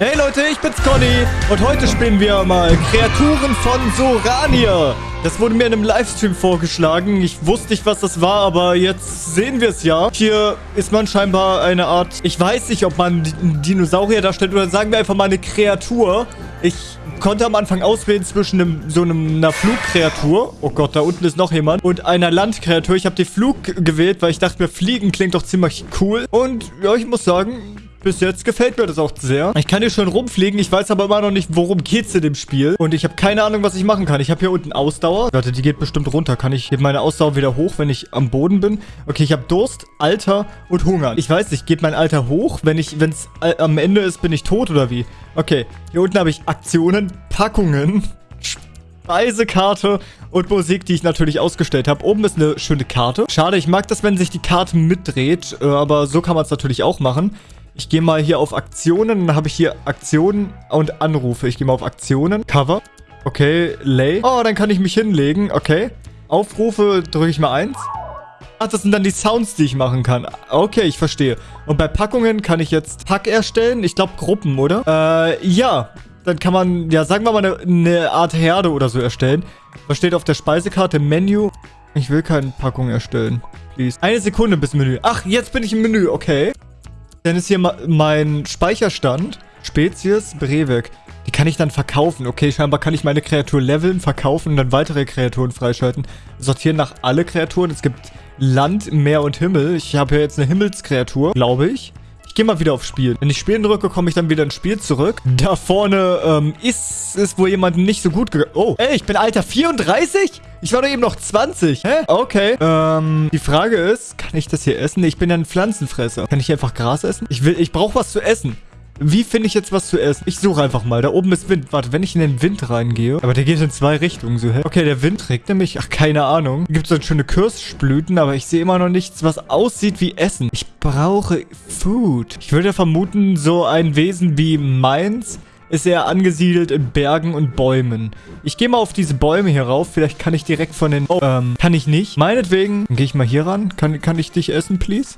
Hey Leute, ich bin's Conny und heute spielen wir mal Kreaturen von Sorania. Das wurde mir in einem Livestream vorgeschlagen. Ich wusste nicht, was das war, aber jetzt sehen wir es ja. Hier ist man scheinbar eine Art... Ich weiß nicht, ob man einen Dinosaurier darstellt oder sagen wir einfach mal eine Kreatur. Ich konnte am Anfang auswählen zwischen einem, so einem, einer Flugkreatur. Oh Gott, da unten ist noch jemand. Und einer Landkreatur. Ich habe die Flug gewählt, weil ich dachte mir, Fliegen klingt doch ziemlich cool. Und ja, ich muss sagen, bis jetzt gefällt mir das auch sehr. Ich kann hier schon rumfliegen. Ich weiß aber immer noch nicht, worum geht's in dem Spiel. Und ich habe keine Ahnung, was ich machen kann. Ich habe hier unten Ausdauer. Warte, die geht bestimmt runter. Kann ich meine Ausdauer wieder hoch, wenn ich am Boden bin? Okay, ich habe Durst, Alter und Hunger. Ich weiß nicht, geht mein Alter hoch? Wenn ich, wenn es äh, am Ende ist, bin ich tot oder wie? Okay, hier unten habe ich Aktionen, Packungen, Speisekarte und Musik, die ich natürlich ausgestellt habe. Oben ist eine schöne Karte. Schade, ich mag das, wenn sich die Karte mitdreht, äh, aber so kann man es natürlich auch machen. Ich gehe mal hier auf Aktionen. Dann habe ich hier Aktionen und Anrufe. Ich gehe mal auf Aktionen. Cover. Okay, Lay. Oh, dann kann ich mich hinlegen. Okay. Aufrufe drücke ich mal eins. Ach, das sind dann die Sounds, die ich machen kann. Okay, ich verstehe. Und bei Packungen kann ich jetzt Pack erstellen. Ich glaube Gruppen, oder? Äh, ja. Dann kann man, ja, sagen wir mal, eine, eine Art Herde oder so erstellen. Was steht auf der Speisekarte? Menü. Ich will keine Packung erstellen. Please. Eine Sekunde bis Menü. Ach, jetzt bin ich im Menü. Okay. Dann ist hier mein Speicherstand. Spezies, Breivik. Die kann ich dann verkaufen. Okay, scheinbar kann ich meine Kreatur leveln, verkaufen und dann weitere Kreaturen freischalten. Sortieren nach alle Kreaturen. Es gibt Land, Meer und Himmel. Ich habe hier jetzt eine Himmelskreatur, glaube ich. Gehe mal wieder auf Spiel. Wenn ich Spielen drücke, komme ich dann wieder ins Spiel zurück. Da vorne ähm, ist, ist wohl jemand nicht so gut gegangen. Oh, ey, ich bin Alter 34? Ich war doch eben noch 20. Hä? Okay. Ähm, die Frage ist, kann ich das hier essen? Ich bin ja ein Pflanzenfresser. Kann ich hier einfach Gras essen? Ich will, ich brauche was zu essen. Wie finde ich jetzt was zu essen? Ich suche einfach mal. Da oben ist Wind. Warte, wenn ich in den Wind reingehe. Aber der geht in zwei Richtungen. So, hä? Okay, der Wind trägt nämlich... Ach, keine Ahnung. Gibt es dann schöne Kirschblüten, aber ich sehe immer noch nichts, was aussieht wie Essen. Ich brauche Food. Ich würde vermuten, so ein Wesen wie meins ist er angesiedelt in Bergen und Bäumen. Ich gehe mal auf diese Bäume hier rauf. Vielleicht kann ich direkt von den... Oh, ähm, kann ich nicht. Meinetwegen gehe ich mal hier ran. Kann, kann ich dich essen, please?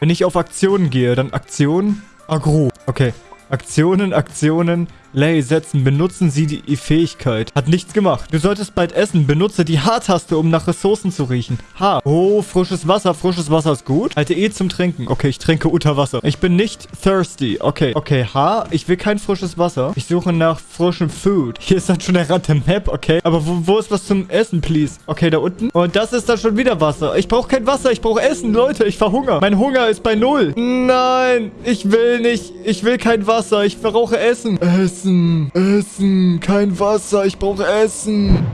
Wenn ich auf Aktionen gehe, dann Aktion, Agro. Okay. Aktionen, Aktionen, Lay setzen. Benutzen Sie die Fähigkeit. Hat nichts gemacht. Du solltest bald essen. Benutze die H-Taste, um nach Ressourcen zu riechen. H. Oh, frisches Wasser. Frisches Wasser ist gut. Halte E zum Trinken. Okay, ich trinke unter Wasser. Ich bin nicht thirsty. Okay. Okay, H. Ich will kein frisches Wasser. Ich suche nach frischem Food. Hier ist dann schon der Rand der Map. Okay. Aber wo, wo ist was zum Essen, please? Okay, da unten. Und das ist dann schon wieder Wasser. Ich brauche kein Wasser. Ich brauche Essen, Leute. Ich verhungere. Mein Hunger ist bei Null. Nein. Ich will nicht. Ich will kein Wasser. Ich brauche Essen. Essen. Essen. Essen. Kein Wasser. Ich brauche Essen.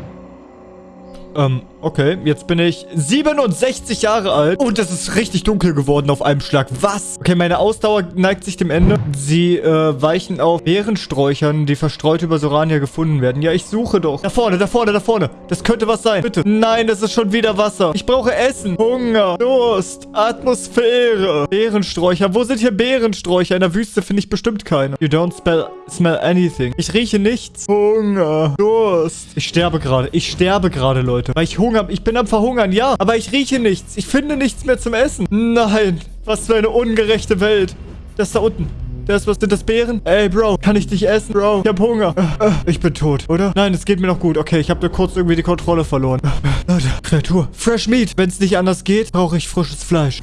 Ähm, okay. Jetzt bin ich 67 Jahre alt. Und es ist richtig dunkel geworden auf einem Schlag. Was? Okay, meine Ausdauer neigt sich dem Ende. Sie äh, weichen auf Beerensträuchern, die verstreut über Sorania gefunden werden. Ja, ich suche doch. Da vorne, da vorne, da vorne. Das könnte was sein. Bitte. Nein, das ist schon wieder Wasser. Ich brauche Essen. Hunger. Durst. Atmosphäre. Beerensträucher. Wo sind hier Beerensträucher? In der Wüste finde ich bestimmt keine. You don't smell, smell anything. Ich rieche nichts. Hunger. Durst. Ich sterbe gerade. Ich sterbe gerade, Leute. Weil ich Hunger... Ich bin am Verhungern, ja. Aber ich rieche nichts. Ich finde nichts mehr zum Essen. Nein. Was für eine ungerechte Welt. Das da unten. Das, was sind das Beeren? Ey, Bro, kann ich dich essen? Bro, ich hab Hunger. Ich bin tot, oder? Nein, es geht mir noch gut. Okay, ich habe nur kurz irgendwie die Kontrolle verloren. Leute, Kreatur. Fresh Meat. Wenn es nicht anders geht, brauche ich frisches Fleisch.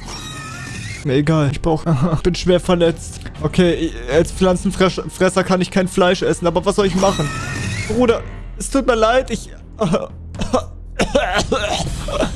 Mir egal. Ich brauche... Ich bin schwer verletzt. Okay, als Pflanzenfresser kann ich kein Fleisch essen. Aber was soll ich machen? Bruder, es tut mir leid. Ich...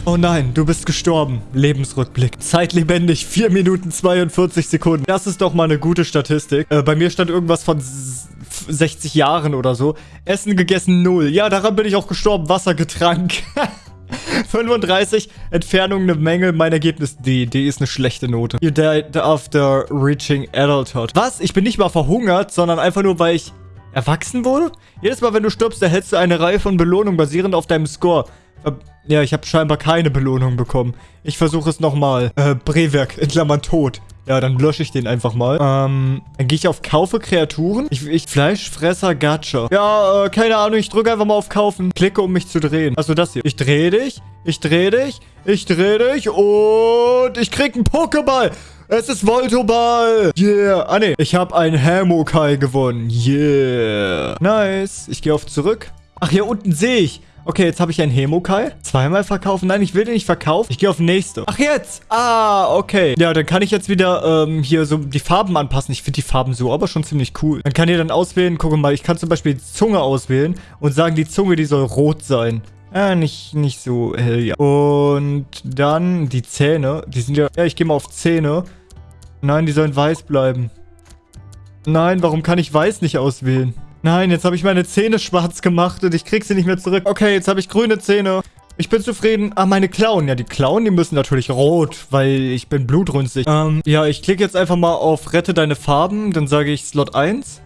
Oh nein, du bist gestorben. Lebensrückblick. Zeitlebendig 4 Minuten 42 Sekunden. Das ist doch mal eine gute Statistik. Äh, bei mir stand irgendwas von 60 Jahren oder so. Essen gegessen 0. Ja, daran bin ich auch gestorben. Wasser getrank. 35, Entfernung eine Menge, mein Ergebnis D. D ist eine schlechte Note. You died after reaching adulthood. Was? Ich bin nicht mal verhungert, sondern einfach nur, weil ich erwachsen wurde? Jedes Mal, wenn du stirbst, erhältst du eine Reihe von Belohnungen basierend auf deinem Score. Ja, ich habe scheinbar keine Belohnung bekommen. Ich versuche es nochmal. Äh, Brewerk, in Klammern tot. Ja, dann lösche ich den einfach mal. Ähm, dann gehe ich auf Kaufe Kreaturen. Ich, ich Fleischfresser Gacha. Ja, äh, keine Ahnung. Ich drücke einfach mal auf Kaufen. Klicke, um mich zu drehen. Also das hier. Ich drehe dich. Ich drehe dich. Ich drehe dich. Und ich krieg einen Pokéball. Es ist Voltoball. Yeah. Ah, nee. Ich habe ein Hamokai gewonnen. Yeah. Nice. Ich gehe auf zurück. Ach, hier unten sehe ich. Okay, jetzt habe ich einen Hemokai. Zweimal verkaufen. Nein, ich will den nicht verkaufen. Ich gehe auf nächste. Ach, jetzt. Ah, okay. Ja, dann kann ich jetzt wieder ähm, hier so die Farben anpassen. Ich finde die Farben so aber schon ziemlich cool. Dann kann ihr dann auswählen. Guck mal, ich kann zum Beispiel die Zunge auswählen und sagen, die Zunge, die soll rot sein. Ja, nicht, nicht so hell, ja. Und dann die Zähne. Die sind ja... Ja, ich gehe mal auf Zähne. Nein, die sollen weiß bleiben. Nein, warum kann ich weiß nicht auswählen? Nein, jetzt habe ich meine Zähne schwarz gemacht und ich krieg sie nicht mehr zurück. Okay, jetzt habe ich grüne Zähne. Ich bin zufrieden. Ah, meine Klauen. Ja, die Klauen, die müssen natürlich rot, weil ich bin blutrünstig. Ähm, ja, ich klicke jetzt einfach mal auf Rette deine Farben. Dann sage ich Slot 1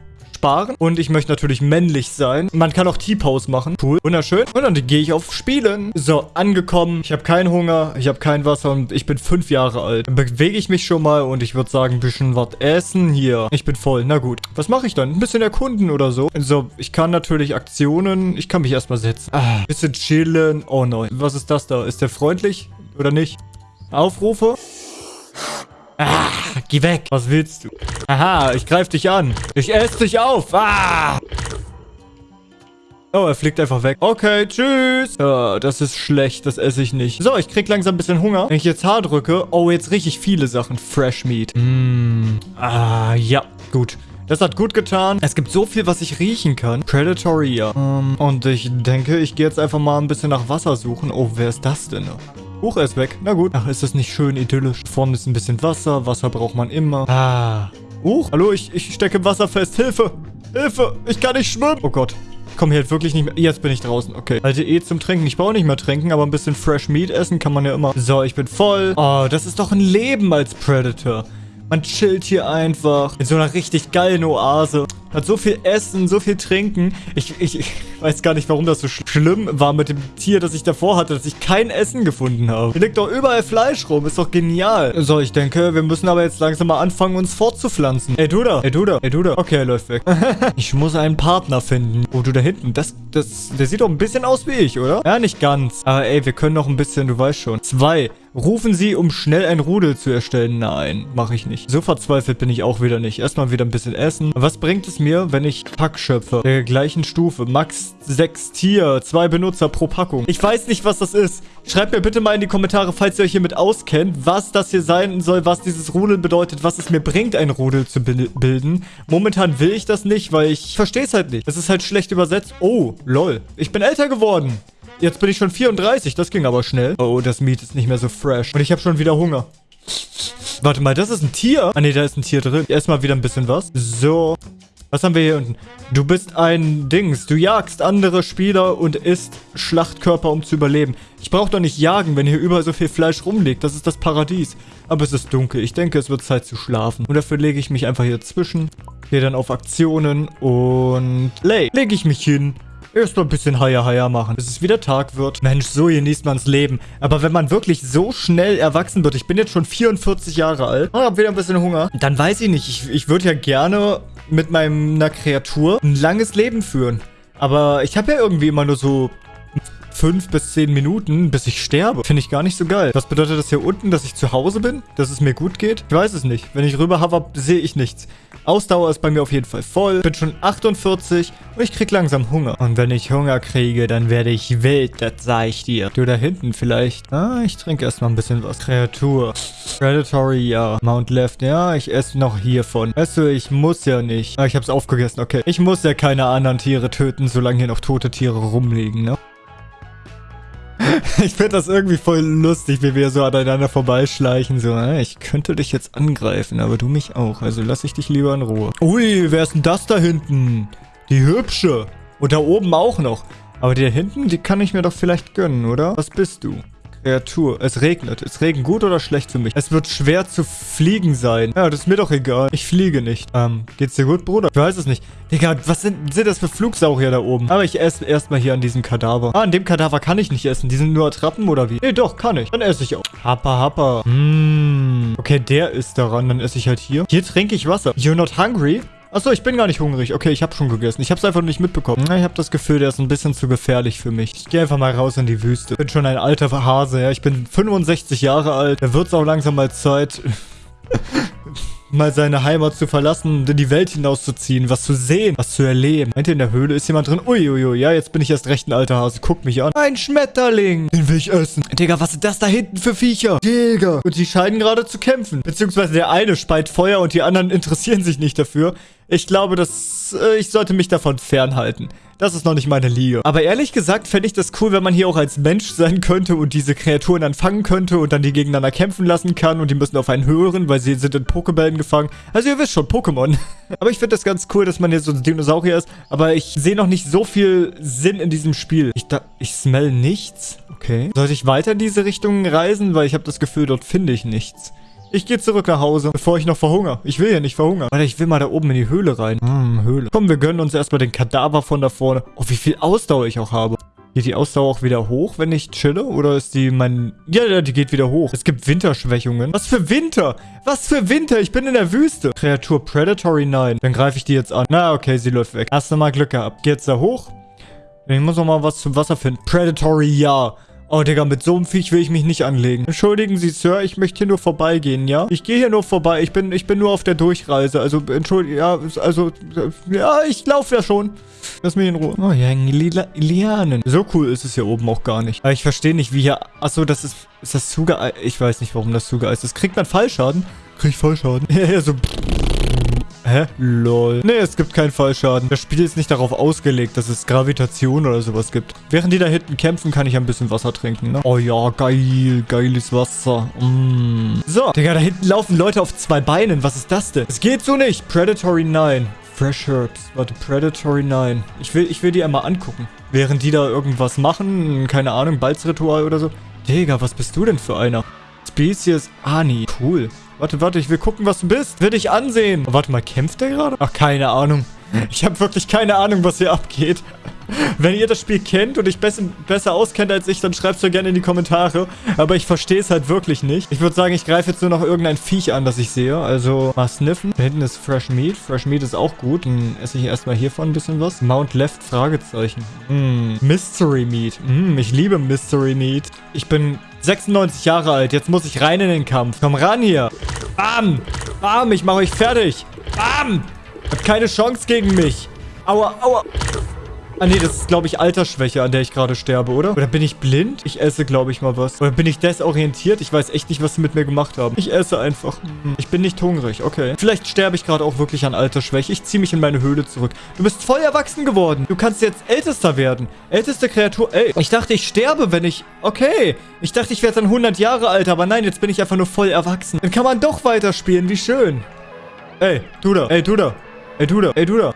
sparen. Und ich möchte natürlich männlich sein. Man kann auch T-Pose machen. Cool. Wunderschön. Und dann gehe ich auf Spielen. So, angekommen. Ich habe keinen Hunger. Ich habe kein Wasser und ich bin fünf Jahre alt. Dann bewege ich mich schon mal und ich würde sagen, ein bisschen was essen hier. Ich bin voll. Na gut. Was mache ich dann? Ein bisschen erkunden oder so. So, ich kann natürlich Aktionen. Ich kann mich erstmal setzen. Ah, bisschen chillen. Oh nein. Was ist das da? Ist der freundlich oder nicht? Aufrufe? Ah, geh weg. Was willst du? Aha, ich greife dich an. Ich esse dich auf. Ah! Oh, er fliegt einfach weg. Okay, tschüss. Ja, das ist schlecht. Das esse ich nicht. So, ich krieg langsam ein bisschen Hunger. Wenn ich jetzt H drücke. Oh, jetzt richtig viele Sachen. Fresh Meat. Mm. Ah, ja. Gut. Das hat gut getan. Es gibt so viel, was ich riechen kann. Predatory, ja. Um, und ich denke, ich gehe jetzt einfach mal ein bisschen nach Wasser suchen. Oh, wer ist das denn? Huch, er ist weg. Na gut. Ach, ist das nicht schön idyllisch? Vorne ist ein bisschen Wasser. Wasser braucht man immer. Ah. Huch. Hallo, ich, ich stecke im Wasser fest. Hilfe. Hilfe. Ich kann nicht schwimmen. Oh Gott. Ich komme hier wirklich nicht mehr. Jetzt bin ich draußen. Okay. Halte E zum Trinken. Ich brauche nicht mehr trinken, aber ein bisschen Fresh Meat essen kann man ja immer. So, ich bin voll. Oh, das ist doch ein Leben als Predator. Man chillt hier einfach in so einer richtig geilen Oase. Hat so viel Essen, so viel Trinken. Ich, ich, ich weiß gar nicht, warum das so sch schlimm war mit dem Tier, das ich davor hatte, dass ich kein Essen gefunden habe. Hier liegt doch überall Fleisch rum. Ist doch genial. So, ich denke, wir müssen aber jetzt langsam mal anfangen, uns fortzupflanzen. Ey, du da. Ey, du da. Ey, du da. Okay, er läuft weg. ich muss einen Partner finden. Oh, du da hinten. Das, das, der sieht doch ein bisschen aus wie ich, oder? Ja, nicht ganz. Aber ey, wir können noch ein bisschen, du weißt schon. Zwei. Rufen Sie, um schnell ein Rudel zu erstellen. Nein, mache ich nicht. So verzweifelt bin ich auch wieder nicht. Erstmal wieder ein bisschen essen. Was bringt es mir, wenn ich Pack schöpfe? Der gleichen Stufe. Max 6 Tier. Zwei Benutzer pro Packung. Ich weiß nicht, was das ist. Schreibt mir bitte mal in die Kommentare, falls ihr euch hiermit auskennt, was das hier sein soll, was dieses Rudel bedeutet, was es mir bringt, ein Rudel zu bilden. Momentan will ich das nicht, weil ich verstehe es halt nicht. Das ist halt schlecht übersetzt. Oh, lol. Ich bin älter geworden. Jetzt bin ich schon 34. Das ging aber schnell. Oh, das Meat ist nicht mehr so fresh. Und ich habe schon wieder Hunger. Warte mal, das ist ein Tier? Ah, nee, da ist ein Tier drin. Erstmal wieder ein bisschen was. So. Was haben wir hier unten? Du bist ein Dings. Du jagst andere Spieler und isst Schlachtkörper, um zu überleben. Ich brauche doch nicht jagen, wenn hier überall so viel Fleisch rumliegt. Das ist das Paradies. Aber es ist dunkel. Ich denke, es wird Zeit zu schlafen. Und dafür lege ich mich einfach hier zwischen. Gehe dann auf Aktionen und... Lay. Lege ich mich hin. Erstmal ein bisschen Haier machen, bis es wieder Tag wird. Mensch, so genießt man's Leben. Aber wenn man wirklich so schnell erwachsen wird, ich bin jetzt schon 44 Jahre alt und hab wieder ein bisschen Hunger, dann weiß ich nicht, ich, ich würde ja gerne mit meiner Kreatur ein langes Leben führen. Aber ich habe ja irgendwie immer nur so fünf bis zehn Minuten, bis ich sterbe. Finde ich gar nicht so geil. Was bedeutet das hier unten, dass ich zu Hause bin? Dass es mir gut geht? Ich weiß es nicht. Wenn ich rüber hover, sehe ich nichts. Ausdauer ist bei mir auf jeden Fall voll. Bin schon 48 und ich krieg langsam Hunger. Und wenn ich Hunger kriege, dann werde ich wild, das sag ich dir. Du da hinten vielleicht. Ah, ich trinke erstmal ein bisschen was. Kreatur. Predatory, ja. Mount Left, ja, ich esse noch hiervon. Weißt du, ich muss ja nicht. Ah, ich hab's aufgegessen, okay. Ich muss ja keine anderen Tiere töten, solange hier noch tote Tiere rumliegen, ne? ich finde das irgendwie voll lustig, wie wir so aneinander vorbeischleichen. So, ich könnte dich jetzt angreifen, aber du mich auch. Also lass ich dich lieber in Ruhe. Ui, wer ist denn das da hinten? Die Hübsche. Und da oben auch noch. Aber die da hinten, die kann ich mir doch vielleicht gönnen, oder? Was bist du? Kreatur. Es regnet. Ist Regen gut oder schlecht für mich? Es wird schwer zu fliegen sein. Ja, das ist mir doch egal. Ich fliege nicht. Ähm, geht's dir gut, Bruder? Ich weiß es nicht. Digga, was sind, sind das für Flugsaurier da oben? Aber ich esse erstmal hier an diesem Kadaver. Ah, an dem Kadaver kann ich nicht essen. Die sind nur Attrappen oder wie? Nee, doch, kann ich. Dann esse ich auch. Happa, happa. Mmh. Okay, der ist daran. Dann esse ich halt hier. Hier trinke ich Wasser. You're not hungry? Achso, ich bin gar nicht hungrig. Okay, ich habe schon gegessen. Ich habe es einfach nicht mitbekommen. Ich habe das Gefühl, der ist ein bisschen zu gefährlich für mich. Ich gehe einfach mal raus in die Wüste. Bin schon ein alter Hase, ja. Ich bin 65 Jahre alt. Da wird es auch langsam mal Zeit, mal seine Heimat zu verlassen und in die Welt hinauszuziehen, was zu sehen, was zu erleben. Meint ihr, in der Höhle ist jemand drin? Uiuiui, ja, jetzt bin ich erst recht ein alter Hase. Guck mich an. Ein Schmetterling. Den will ich essen. Digga, was sind das da hinten für Viecher? Digga. Und die scheinen gerade zu kämpfen. Beziehungsweise der eine speit Feuer und die anderen interessieren sich nicht dafür. Ich glaube, dass äh, ich sollte mich davon fernhalten. Das ist noch nicht meine Liga. Aber ehrlich gesagt fände ich das cool, wenn man hier auch als Mensch sein könnte und diese Kreaturen dann fangen könnte und dann die gegeneinander kämpfen lassen kann und die müssen auf einen hören, weil sie sind in Pokebällen gefangen. Also ihr wisst schon, Pokémon. aber ich finde das ganz cool, dass man hier so ein Dinosaurier ist. Aber ich sehe noch nicht so viel Sinn in diesem Spiel. Ich, da, ich smell nichts. Okay. Sollte ich weiter in diese Richtung reisen? Weil ich habe das Gefühl, dort finde ich nichts. Ich gehe zurück nach Hause, bevor ich noch verhungere. Ich will ja nicht verhungern. Warte, ich will mal da oben in die Höhle rein. Hm, Höhle. Komm, wir gönnen uns erstmal den Kadaver von da vorne. Oh, wie viel Ausdauer ich auch habe. Geht die Ausdauer auch wieder hoch, wenn ich chille? Oder ist die mein... Ja, ja, die geht wieder hoch. Es gibt Winterschwächungen. Was für Winter? Was für Winter? Ich bin in der Wüste. Kreatur Predatory 9. Dann greife ich die jetzt an. Na, okay, sie läuft weg. Hast du mal Glück gehabt. Geh jetzt da hoch. Ich muss noch mal was zum Wasser finden. Predatory, ja. Oh, Digga, mit so einem Viech will ich mich nicht anlegen. Entschuldigen Sie, Sir, ich möchte hier nur vorbeigehen, ja? Ich gehe hier nur vorbei. Ich bin, ich bin nur auf der Durchreise. Also, entschuldigen, ja, also, ja, ich laufe ja schon. Lass mich in Ruhe. Oh, ja, Lianen. So cool ist es hier oben auch gar nicht. Aber ich verstehe nicht, wie hier... Achso, das ist... Ist das zugeeist? Ich weiß nicht, warum das zugeeist ist. Kriegt man Fallschaden? Krieg ich Fallschaden? Ja, ja, so... Hä? Lol. Nee, es gibt keinen Fallschaden. Das Spiel ist nicht darauf ausgelegt, dass es Gravitation oder sowas gibt. Während die da hinten kämpfen, kann ich ein bisschen Wasser trinken, ne? Oh ja, geil. Geiles Wasser. Mm. So. Digga, da hinten laufen Leute auf zwei Beinen. Was ist das denn? Es geht so nicht. Predatory 9. Fresh Herbs. Warte, Predatory 9. Ich will, ich will die einmal angucken. Während die da irgendwas machen, keine Ahnung, Balzritual oder so. Digga, was bist du denn für einer? Species Ani. Cool. Warte, warte, ich will gucken, was du bist. Will dich ansehen. Oh, warte mal, kämpft der gerade? Ach, keine Ahnung. Ich habe wirklich keine Ahnung, was hier abgeht. Wenn ihr das Spiel kennt und ich besser, auskennt als ich, dann schreibt es mir gerne in die Kommentare. Aber ich verstehe es halt wirklich nicht. Ich würde sagen, ich greife jetzt nur noch irgendein Viech an, das ich sehe. Also mal sniffen. Da hinten ist Fresh Meat. Fresh Meat ist auch gut. Dann esse ich erstmal hiervon ein bisschen was. Mount Left, Fragezeichen. Mm, Mystery Meat. Mm, ich liebe Mystery Meat. Ich bin 96 Jahre alt. Jetzt muss ich rein in den Kampf. Komm ran hier. Bam. Bam, ich mache euch fertig. Bam. Hat keine Chance gegen mich. Aua, aua. Ah nee, das ist, glaube ich, Altersschwäche, an der ich gerade sterbe, oder? Oder bin ich blind? Ich esse, glaube ich, mal was. Oder bin ich desorientiert? Ich weiß echt nicht, was sie mit mir gemacht haben. Ich esse einfach. Hm, ich bin nicht hungrig, okay. Vielleicht sterbe ich gerade auch wirklich an Altersschwäche. Ich ziehe mich in meine Höhle zurück. Du bist voll erwachsen geworden. Du kannst jetzt Ältester werden. Älteste Kreatur. Ey, ich dachte, ich sterbe, wenn ich... Okay. Ich dachte, ich werde dann 100 Jahre alt, aber nein, jetzt bin ich einfach nur voll erwachsen. Dann kann man doch weiterspielen. Wie schön. Ey, du da. Ey, du da. Ey, du da. Ey, du da.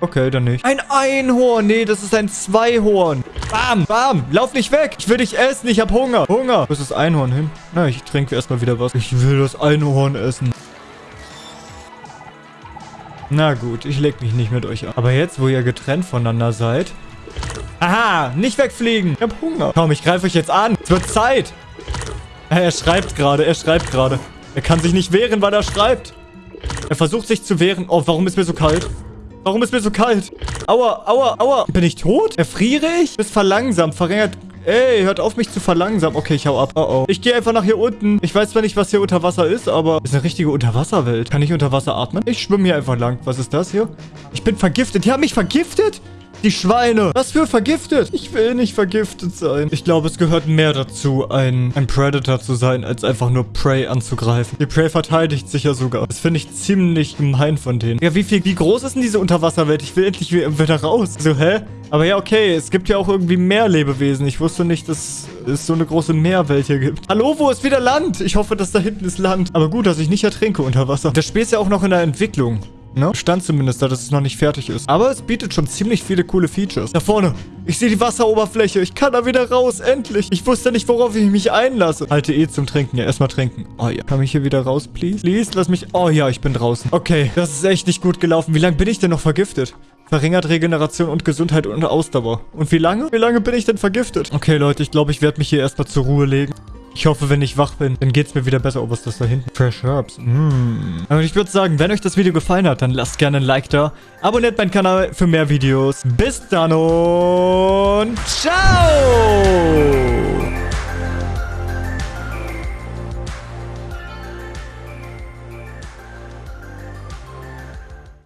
Okay, dann nicht. Ein Einhorn. Nee, das ist ein Zweihorn. Bam, bam. Lauf nicht weg. Ich will dich essen. Ich hab Hunger. Hunger. Wo ist das Einhorn hin? Na, ich trinke erstmal wieder was. Ich will das Einhorn essen. Na gut, ich leg mich nicht mit euch an. Aber jetzt, wo ihr getrennt voneinander seid... Aha, nicht wegfliegen. Ich hab Hunger. Komm, ich greife euch jetzt an. Es wird Zeit. Er schreibt gerade, er schreibt gerade. Er kann sich nicht wehren, weil er schreibt. Er versucht sich zu wehren. Oh, warum ist mir so kalt? Warum ist mir so kalt? Aua, aua, aua. Bin ich tot? Erfriere ich? Bist verlangsamt, verringert... Ey, hört auf mich zu verlangsamen. Okay, ich hau ab. Oh oh. Ich gehe einfach nach hier unten. Ich weiß zwar nicht, was hier unter Wasser ist, aber... ist eine richtige Unterwasserwelt. Kann ich unter Wasser atmen? Ich schwimme hier einfach lang. Was ist das hier? Ich bin vergiftet. Die haben mich vergiftet? Die Schweine. Was für vergiftet? Ich will nicht vergiftet sein. Ich glaube, es gehört mehr dazu, ein, ein Predator zu sein, als einfach nur Prey anzugreifen. Die Prey verteidigt sich ja sogar. Das finde ich ziemlich gemein von denen. Ja, wie viel, wie groß ist denn diese Unterwasserwelt? Ich will endlich wieder raus. So, hä? Aber ja, okay, es gibt ja auch irgendwie mehr Lebewesen. Ich wusste nicht, dass es so eine große Meerwelt hier gibt. Hallo, wo ist wieder Land? Ich hoffe, dass da hinten ist Land. Aber gut, dass ich nicht ertrinke unter Wasser. Das Spiel ist ja auch noch in der Entwicklung. Ne? Stand zumindest da, dass es noch nicht fertig ist. Aber es bietet schon ziemlich viele coole Features. Da vorne. Ich sehe die Wasseroberfläche. Ich kann da wieder raus. Endlich. Ich wusste nicht, worauf ich mich einlasse. Halte E zum Trinken. Ja, erstmal trinken. Oh ja. Kann ich hier wieder raus, please? Please, lass mich... Oh ja, ich bin draußen. Okay. Das ist echt nicht gut gelaufen. Wie lange bin ich denn noch vergiftet? Verringert Regeneration und Gesundheit und Ausdauer. Und wie lange? Wie lange bin ich denn vergiftet? Okay, Leute, ich glaube, ich werde mich hier erstmal zur Ruhe legen. Ich hoffe, wenn ich wach bin, dann geht es mir wieder besser. Oh, was ist das da hinten? Fresh Herbs. Mm. Und ich würde sagen, wenn euch das Video gefallen hat, dann lasst gerne ein Like da. Abonniert meinen Kanal für mehr Videos. Bis dann und ciao!